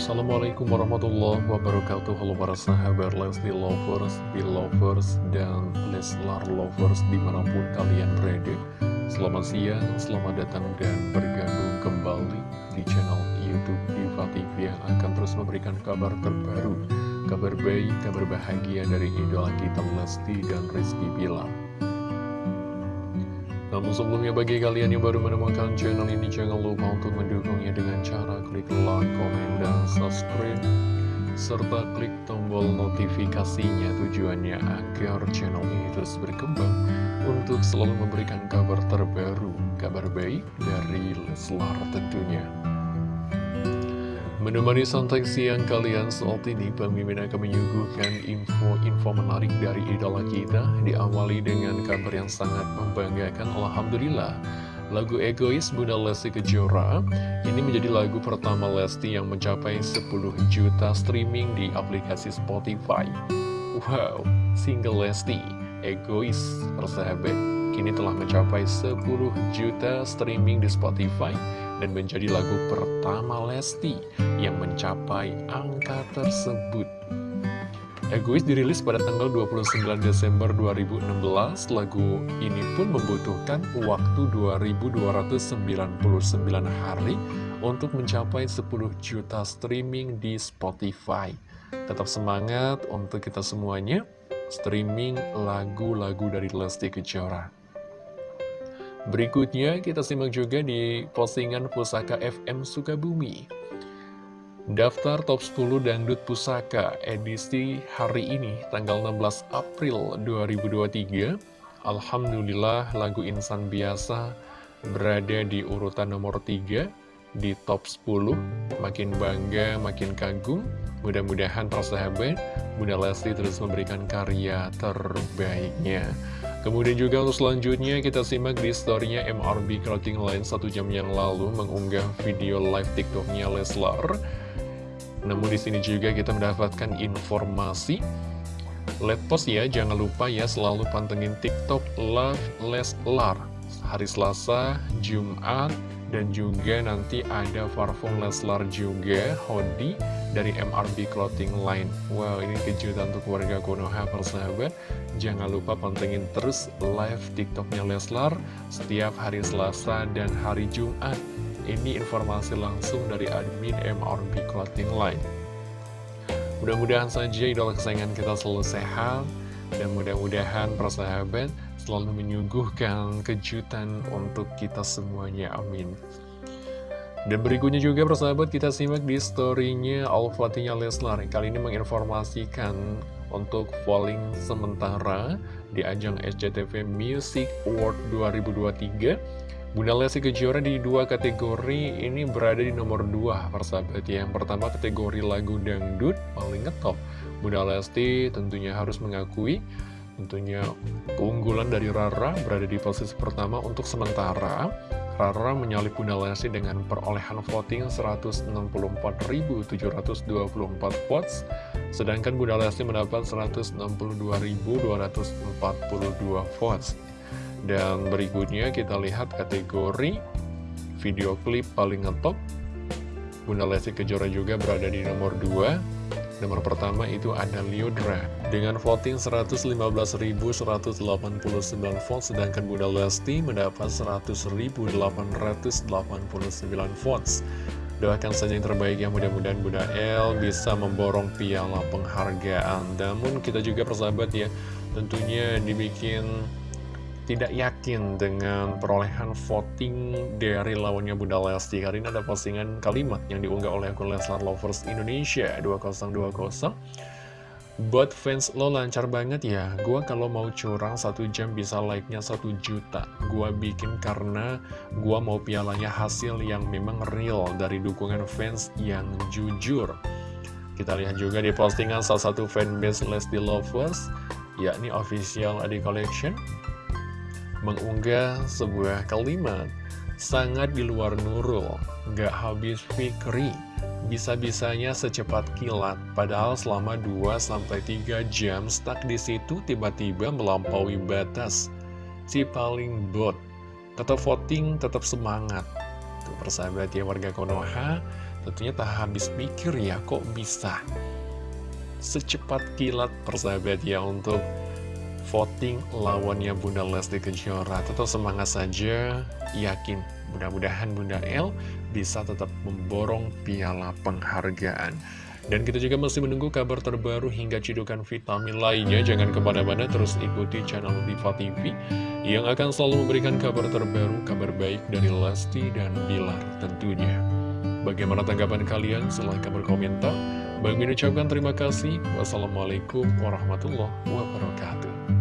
Assalamualaikum warahmatullahi wabarakatuh. Halo para sahabat Lesti Lovers, Belovers, dan Leslar Lovers di mana pun kalian berada. Selamat siang, selamat datang dan bergabung kembali di channel Youtube Diva TV Yang akan terus memberikan kabar terbaru Kabar baik, kabar bahagia dari idola kita Lesti dan Rizky Bilar. Namun sebelumnya bagi kalian yang baru menemukan channel ini jangan lupa untuk mendukungnya dengan cara klik like, subscribe serta klik tombol notifikasinya tujuannya agar channel ini terus berkembang untuk selalu memberikan kabar terbaru, kabar baik dari Leslar tentunya. Menemani santai siang kalian saat ini, pemimpin akan menyuguhkan info-info menarik dari idola kita, diawali dengan kabar yang sangat membanggakan, Alhamdulillah. Lagu Egois Bunda Lesti Kejora ini menjadi lagu pertama Lesti yang mencapai 10 juta streaming di aplikasi Spotify. Wow, single Lesti, Egois, persahabat, kini telah mencapai 10 juta streaming di Spotify dan menjadi lagu pertama Lesti yang mencapai angka tersebut. Egois dirilis pada tanggal 29 Desember 2016, lagu ini pun membutuhkan waktu 2299 hari untuk mencapai 10 juta streaming di Spotify. Tetap semangat untuk kita semuanya, streaming lagu-lagu dari Lesti Kejora. Berikutnya kita simak juga di postingan Pusaka FM Sukabumi. Daftar top 10 dangdut pusaka edisi hari ini tanggal 16 April 2023. Alhamdulillah lagu Insan Biasa berada di urutan nomor 3 di top 10. Makin bangga, makin kagum. Mudah-mudahan persahabat Bunda Lesti terus memberikan karya terbaiknya. Kemudian juga untuk selanjutnya kita simak di storynya MRB Clothing Line satu jam yang lalu mengunggah video live TikToknya Leslar. Namun di sini juga kita mendapatkan informasi. Let post ya, jangan lupa ya selalu pantengin TikTok Love Leslar. Hari Selasa, Jumat, dan juga nanti ada parfum Leslar juga, hoodie dari MRB Clothing Line Wow, ini kejutan untuk warga Konoha persahabat Jangan lupa pantengin terus live TikToknya Leslar Setiap hari Selasa dan hari Jumat Ini informasi langsung dari admin MRB Clothing Line. Mudah-mudahan saja idola kesayangan kita selalu sehat Dan mudah-mudahan persahabat selalu menyuguhkan kejutan untuk kita semuanya Amin. Dan berikutnya juga persahabat kita simak di storynya Al-Fatihah Leslar Kali ini menginformasikan untuk polling sementara di ajang SCTV Music Award 2023 Bunda Lesti Kejora di dua kategori ini berada di nomor dua persahabat. Ya Yang pertama kategori lagu dangdut paling ngetop. Bunda Lesti tentunya harus mengakui Tentunya keunggulan dari Rara berada di posisi pertama untuk sementara. Rara menyalip Bunda Lesti dengan perolehan voting 164.724 votes, sedangkan Bunda Lesti mendapat 162.242 votes. Dan berikutnya kita lihat kategori video klip paling ngetop. Bunda Lesti Kejora juga berada di nomor 2 Nomor pertama itu ada Liodra dengan voting 115.189 votes sedangkan Bunda Lesti mendapat 100.889 votes. Doakan saja yang terbaik ya mudah-mudahan Bunda El bisa memborong piala penghargaan. Namun kita juga persahabat ya tentunya dibikin tidak yakin dengan perolehan voting dari lawannya Bunda Lesti ini ada postingan kalimat yang diunggah oleh akun Leslar Lovers Indonesia 2020 Buat fans lo lancar banget ya Gua kalau mau curang satu jam bisa like-nya satu juta. Gua bikin karena gua mau pialanya hasil yang memang real Dari dukungan fans yang jujur. Kita lihat juga di postingan salah satu fanbase Lesti Lovers yakni official Adi Collection mengunggah sebuah kalimat sangat di luar Nurul, gak habis fikri, bisa-bisanya secepat kilat, padahal selama 2-3 jam stuck di situ tiba-tiba melampaui batas. Si paling bot, tetap voting, tetap semangat. Tuh persahabat ya warga Konoha, tentunya tak habis pikir ya kok bisa secepat kilat persahabat ya untuk voting lawannya Bunda Lesti Kejora. Tetap semangat saja, yakin mudah-mudahan Bunda El bisa tetap memborong piala penghargaan. Dan kita juga masih menunggu kabar terbaru hingga cidukan vitamin lainnya. Jangan ke mana-mana, terus ikuti channel Diva TV yang akan selalu memberikan kabar terbaru, kabar baik dari Lesti dan Bilar tentunya. Bagaimana tanggapan kalian? Silahkan berkomentar. Bang ucapkan terima kasih. Wassalamualaikum warahmatullahi wabarakatuh.